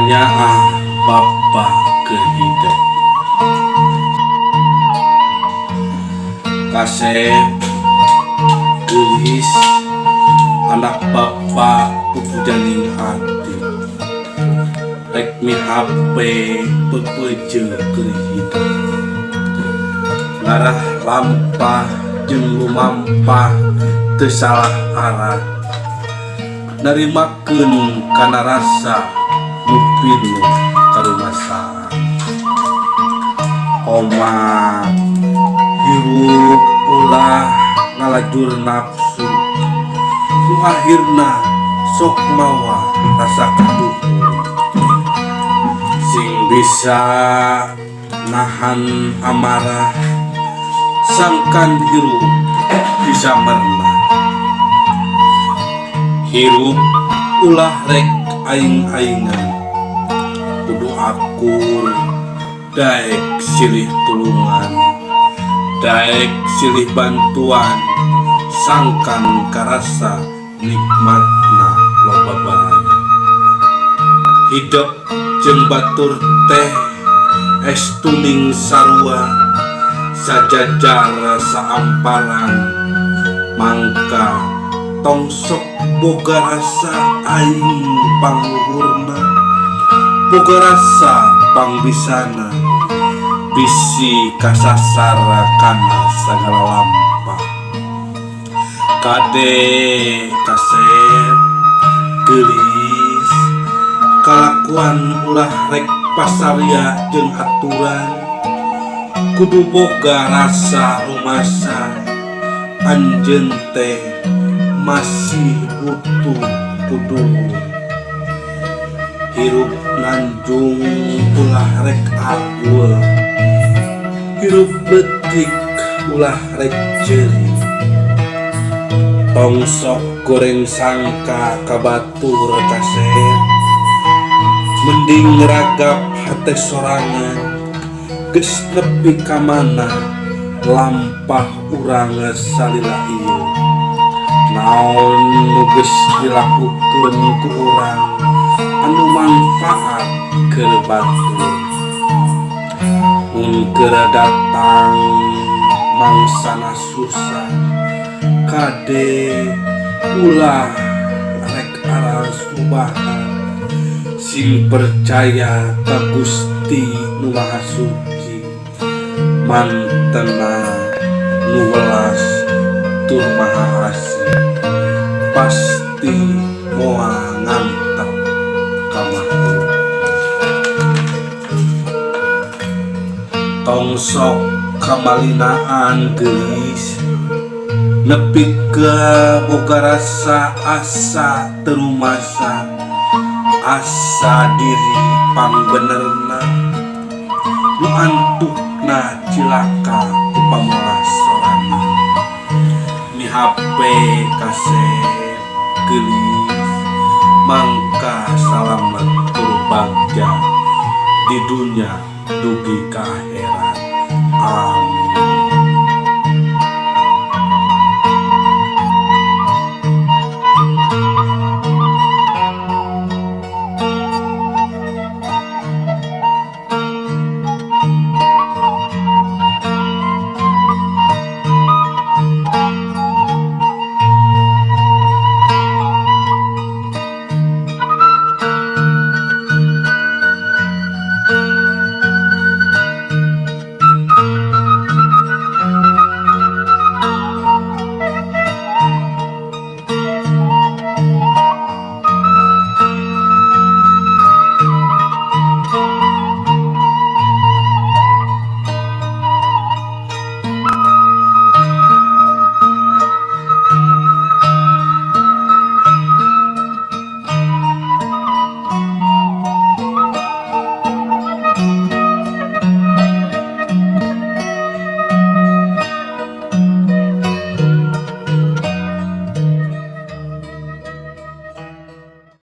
hanya Bapak kehidup. Kasep gelis anak Bapa pupujaning hati. Rek mi HP pepeje kehidup. Ngarah lampah jeung lumampah tersalah arah. Narimakeun kana rasa. Pinuh karumasan Oma hirup ulah ngalajur nafsu. Nu sok mawa rasa kaduhur sing bisa nahan amarah sangkan hirup bisa merna hirup ulah rek aing-aingan akur daek silih tulungan. Daek silih bantuan. Sangkan karasa nikmatna loba bae hidup jeung batur teh es tuning sarua sajajar saamparan mangka tongsok boga rasa aing pangluhurna boga rasa pangbisana bisi kasasara kana sagala lampa kade kasep gelis. Kalakuan ulah rek pasaria jeung aturan. Kudu boga rasa rumasa. Anjeun teh masih butuh kudu. hirup nanjung ulah rek agul hirup betik ulah rek jeri. Tongsok goreng sangka kabatur kaset mending ragap hati sorangan. Ges nepi kamana lampah uranga salila naon nuges dilakukan ku urang? Anu manfaat keur batur mun keur datang mangsana susah kade ulah rek aras ubahan sing percaya ka Gusti Suci mantena nu welas tur maha asih. Pasti moal ngantep tongsok kamalinaan gelis. Nepi ke boga rasa asa terumasa. Asa diri pangbenerna nu antukna cilaka ku pamulasorana mi HP kaset gelis. Mangka salamet kurbagja di dunia dugi ka akhirat amin